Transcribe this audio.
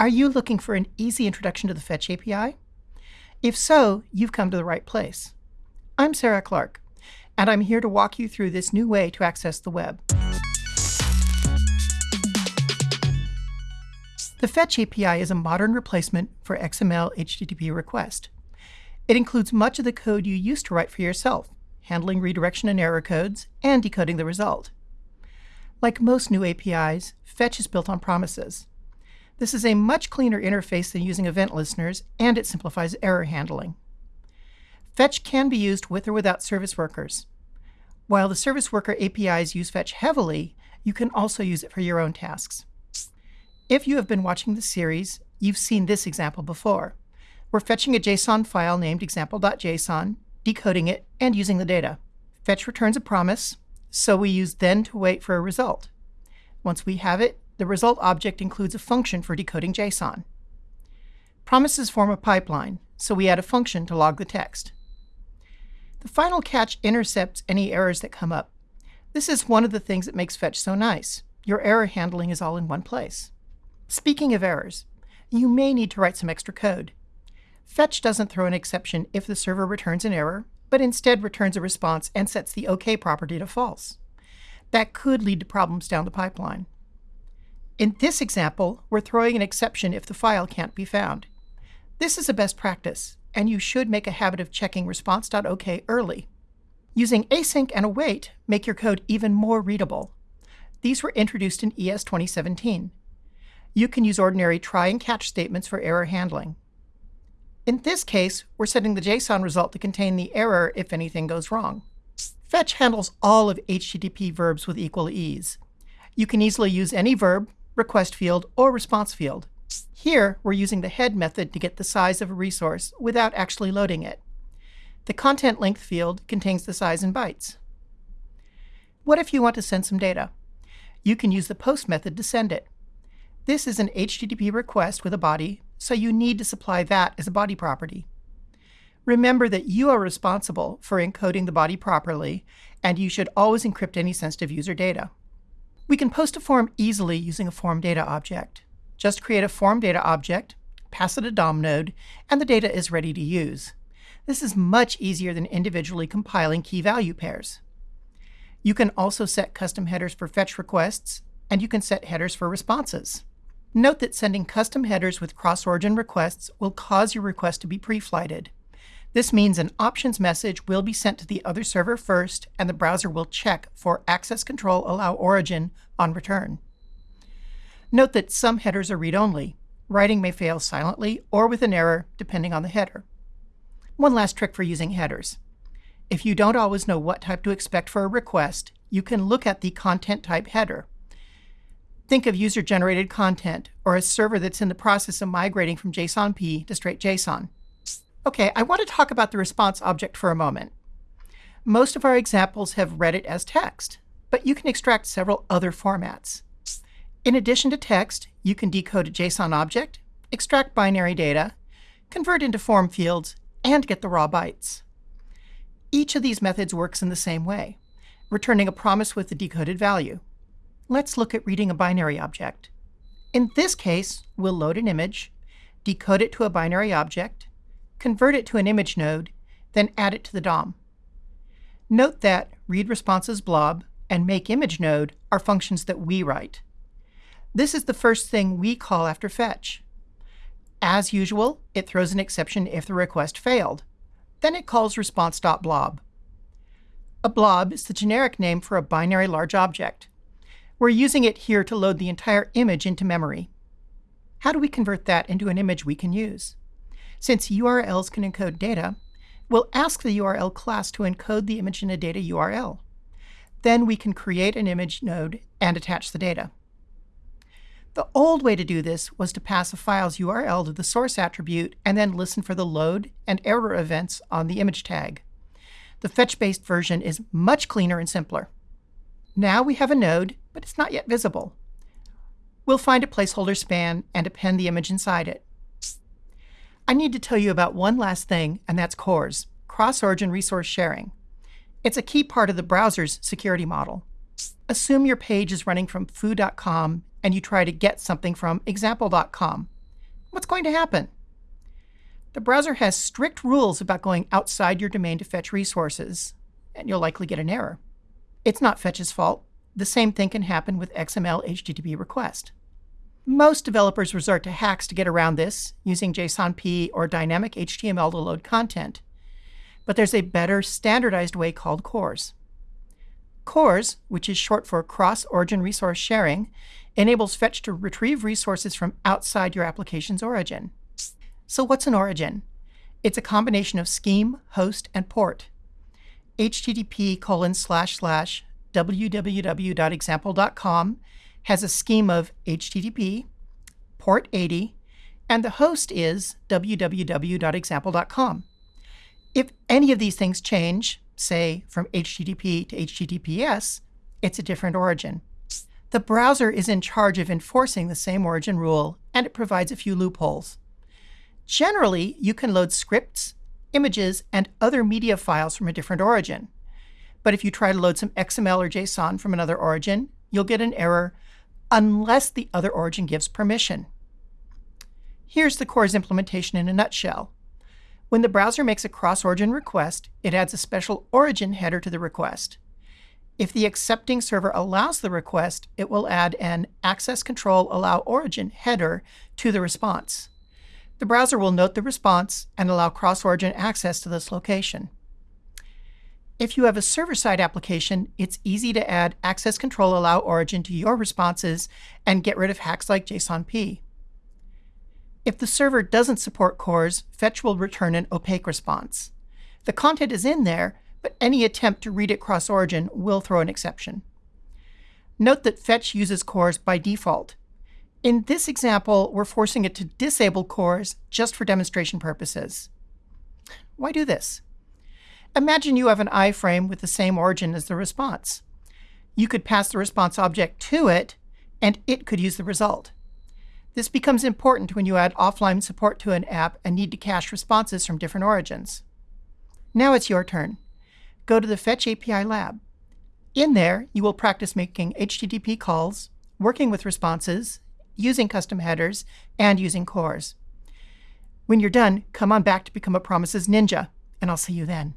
Are you looking for an easy introduction to the Fetch API? If so, you've come to the right place. I'm Sarah Clark, and I'm here to walk you through this new way to access the web. The Fetch API is a modern replacement for XML HTTP request. It includes much of the code you used to write for yourself, handling redirection and error codes, and decoding the result. Like most new APIs, Fetch is built on promises. This is a much cleaner interface than using event listeners, and it simplifies error handling. Fetch can be used with or without service workers. While the service worker APIs use Fetch heavily, you can also use it for your own tasks. If you have been watching the series, you've seen this example before. We're fetching a JSON file named example.json, decoding it, and using the data. Fetch returns a promise, so we use then to wait for a result. Once we have it, the result object includes a function for decoding JSON. Promises form a pipeline, so we add a function to log the text. The final catch intercepts any errors that come up. This is one of the things that makes Fetch so nice. Your error handling is all in one place. Speaking of errors, you may need to write some extra code. Fetch doesn't throw an exception if the server returns an error, but instead returns a response and sets the OK property to false. That could lead to problems down the pipeline. In this example, we're throwing an exception if the file can't be found. This is a best practice, and you should make a habit of checking response.ok early. Using async and await make your code even more readable. These were introduced in ES 2017. You can use ordinary try and catch statements for error handling. In this case, we're setting the JSON result to contain the error if anything goes wrong. Fetch handles all of HTTP verbs with equal ease. You can easily use any verb, request field, or response field. Here, we're using the head method to get the size of a resource without actually loading it. The content length field contains the size in bytes. What if you want to send some data? You can use the post method to send it. This is an HTTP request with a body, so you need to supply that as a body property. Remember that you are responsible for encoding the body properly, and you should always encrypt any sensitive user data. We can post a form easily using a form data object. Just create a form data object, pass it a DOM node, and the data is ready to use. This is much easier than individually compiling key value pairs. You can also set custom headers for fetch requests, and you can set headers for responses. Note that sending custom headers with cross-origin requests will cause your request to be pre-flighted. This means an options message will be sent to the other server first, and the browser will check for access control allow origin on return. Note that some headers are read-only. Writing may fail silently or with an error, depending on the header. One last trick for using headers. If you don't always know what type to expect for a request, you can look at the content type header. Think of user-generated content, or a server that's in the process of migrating from JSON-P to straight JSON. Okay, I want to talk about the response object for a moment. Most of our examples have read it as text, but you can extract several other formats. In addition to text, you can decode a JSON object, extract binary data, convert into form fields, and get the raw bytes. Each of these methods works in the same way, returning a promise with the decoded value. Let's look at reading a binary object. In this case, we'll load an image, decode it to a binary object, convert it to an image node, then add it to the DOM. Note that read responses blob and make image node are functions that we write. This is the first thing we call after fetch. As usual, it throws an exception if the request failed. Then it calls response.blob. A blob is the generic name for a binary large object. We're using it here to load the entire image into memory. How do we convert that into an image we can use? Since URLs can encode data, we'll ask the URL class to encode the image in a data URL. Then we can create an image node and attach the data. The old way to do this was to pass a file's URL to the source attribute and then listen for the load and error events on the image tag. The fetch-based version is much cleaner and simpler. Now we have a node, but it's not yet visible. We'll find a placeholder span and append the image inside it. I need to tell you about one last thing, and that's CORS, Cross-Origin Resource Sharing. It's a key part of the browser's security model. Assume your page is running from foo.com and you try to get something from example.com. what's going to happen? The browser has strict rules about going outside your domain to fetch resources, and you'll likely get an error. It's not Fetch's fault. The same thing can happen with XML HTTP request. Most developers resort to hacks to get around this, using JSONP or dynamic HTML to load content. But there's a better standardized way called CORS. CORS, which is short for Cross-Origin Resource Sharing, enables Fetch to retrieve resources from outside your application's origin. So what's an origin? It's a combination of scheme, host, and port. http colon slash slash www.example.com has a scheme of HTTP, port 80, and the host is www.example.com. If any of these things change, say from HTTP to HTTPS, it's a different origin. The browser is in charge of enforcing the same origin rule, and it provides a few loopholes. Generally, you can load scripts, images, and other media files from a different origin. But if you try to load some XML or JSON from another origin, you'll get an error unless the other origin gives permission. Here's the CORS implementation in a nutshell. When the browser makes a cross-origin request, it adds a special origin header to the request. If the accepting server allows the request, it will add an access control allow origin header to the response. The browser will note the response and allow cross-origin access to this location. If you have a server-side application, it's easy to add access control allow origin to your responses and get rid of hacks like JSONP. If the server doesn't support CORS, Fetch will return an opaque response. The content is in there, but any attempt to read it cross-origin will throw an exception. Note that Fetch uses CORS by default. In this example, we're forcing it to disable CORS just for demonstration purposes. Why do this? Imagine you have an iframe with the same origin as the response. You could pass the response object to it, and it could use the result. This becomes important when you add offline support to an app and need to cache responses from different origins. Now it's your turn. Go to the Fetch API Lab. In there, you will practice making HTTP calls, working with responses, using custom headers, and using CORS. When you're done, come on back to become a Promises Ninja and I'll see you then.